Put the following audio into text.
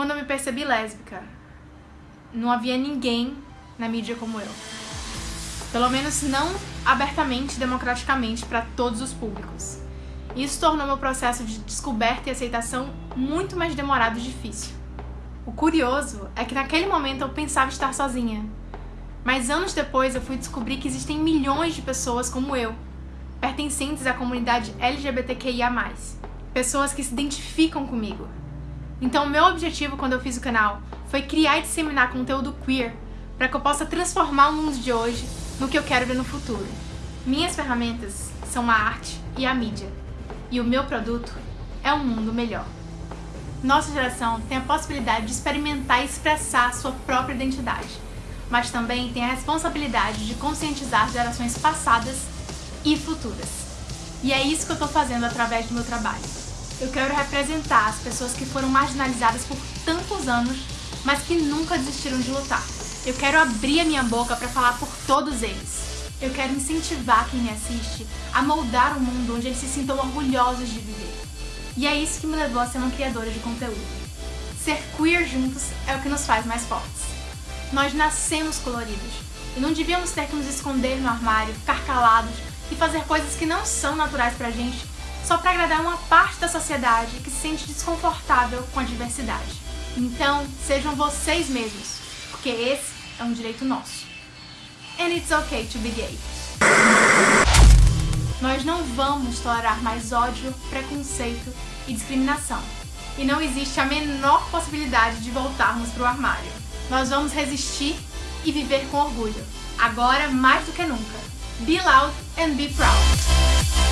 quando eu me percebi lésbica, não havia ninguém na mídia como eu. Pelo menos não abertamente democraticamente para todos os públicos. Isso tornou meu processo de descoberta e aceitação muito mais demorado e difícil. O curioso é que naquele momento eu pensava estar sozinha. Mas anos depois eu fui descobrir que existem milhões de pessoas como eu, pertencentes à comunidade LGBTQIA+. Pessoas que se identificam comigo. Então meu objetivo quando eu fiz o canal foi criar e disseminar conteúdo queer para que eu possa transformar o mundo de hoje no que eu quero ver no futuro. Minhas ferramentas são a arte e a mídia. E o meu produto é um mundo melhor. Nossa geração tem a possibilidade de experimentar e expressar sua própria identidade, mas também tem a responsabilidade de conscientizar gerações passadas e futuras. E é isso que eu estou fazendo através do meu trabalho. Eu quero representar as pessoas que foram marginalizadas por tantos anos, mas que nunca desistiram de lutar. Eu quero abrir a minha boca para falar por todos eles. Eu quero incentivar quem me assiste a moldar um mundo onde eles se sintam orgulhosos de viver. E é isso que me levou a ser uma criadora de conteúdo. Ser queer juntos é o que nos faz mais fortes. Nós nascemos coloridos e não devíamos ter que nos esconder no armário, ficar calados e fazer coisas que não são naturais pra gente só para agradar uma parte da sociedade que se sente desconfortável com a diversidade. Então, sejam vocês mesmos, porque esse é um direito nosso. And it's okay to be gay. Nós não vamos tolerar mais ódio, preconceito e discriminação. E não existe a menor possibilidade de voltarmos para o armário. Nós vamos resistir e viver com orgulho. Agora mais do que nunca. Be loud and be proud.